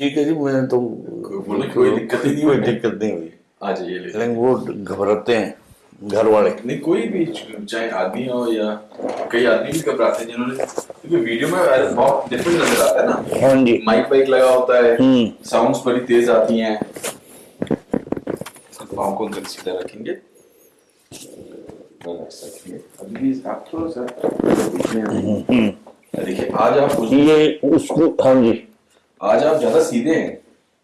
ठीक है जी मैं तो बोले कोई दिक्कत ही नहीं कोई हुई। दिक्कत नहीं हुई। आ जाइए ले। लेकिन वो घबराते हैं घर वाले नहीं कोई भी चाहे आदमी हो या कई आदमी भी घबराते हैं जिन्होंने क्योंकि वीडियो में बहुत डिफरेंट नज़र आता है ना। हाँ जी। माइक वाइक लगा होता है। हम्म। साउंड्स बड़ी तेज आती हैं। पाँव को अंदर सीधा रखेंगे। अभी भी आप थोड़ा सा बीच में आएँ। देखिए आज आप ये उसको हाँ जी। आज आप ज़्यादा सीधे हैं।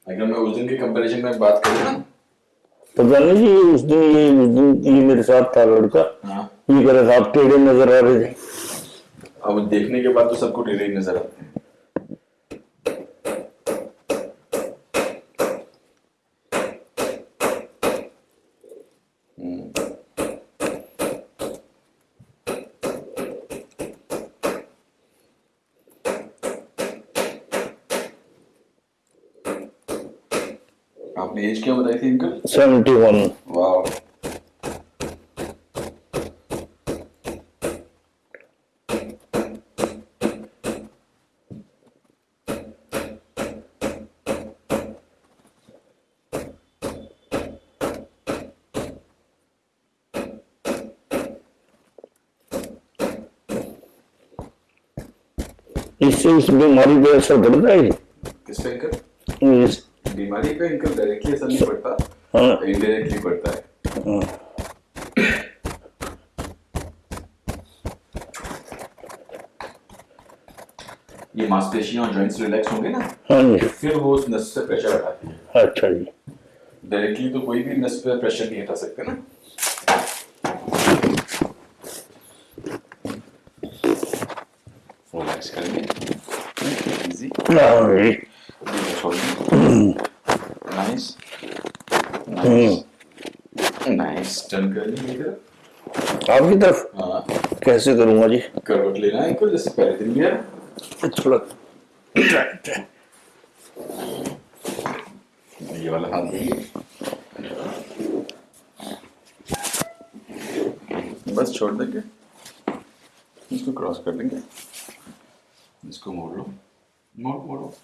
अगर मैं उस दिन के कंपैरिजन में बात करूँ। ना पता नहीं जी उस दिन ये उस दिन ये मेरे साथ था लड़का। हाँ। ये कह रहा था आप टेढ़े नज़र आ रहे थे। अब देखने के बाद तो सबको टेढ़े ही नज़र आते हैं। आपने एज क्या बताई थी अंकल सेवेंटी वन वाह। इससे इस बीमारी पे असर पड़ता है? जी? किस अंकल बीमारी का अंकल डायरेक्टली असर नहीं पड़ता हाँ. इनडायरेक्टली पड़ता है हाँ. ये मांसपेशियाँ और जॉइंट्स रिलैक्स होंगे ना? हाँ जी. फिर वो उस नस से प्रेशर हटाती है अच्छा जी. डायरेक्टली तो कोई भी नस पे प्रेशर नहीं हटा सकते ना? रिलैक्स करेंगे। इजी हाँ जी नाइस नाइस नाइस टर्न कर लीजिए इधर आपकी तरफ़? हाँ। कैसे करूँगा जी? करवट लेना है जैसे पहले दिन लिया। थोड़ा ये वाला हाथ देखिए बस छोड़ देंगे। इसको क्रॉस कर देंगे इसको मोड़ लो। मोड़ मोड़ो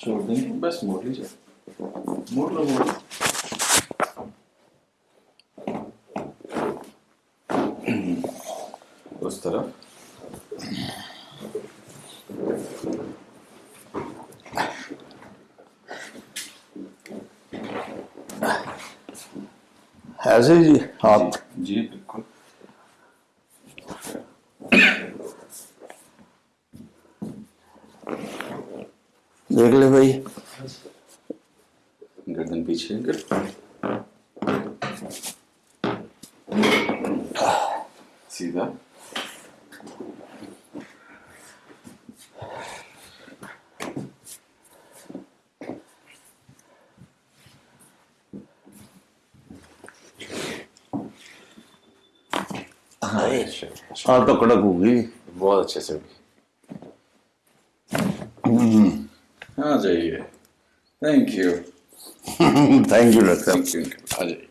छोड़ देंगे। बस मोड़ लीजिए। मोड़ लो मोड़ उस तरफ़। ऐसे जी हाथ जी देख ले भाई। गर्दन पीछे सीधा। हाय अच्छा, हाँ तो कड़क होगी। बहुत अच्छे से होगी। Ajay. Thank you. Thank you, Thank you. Ajay.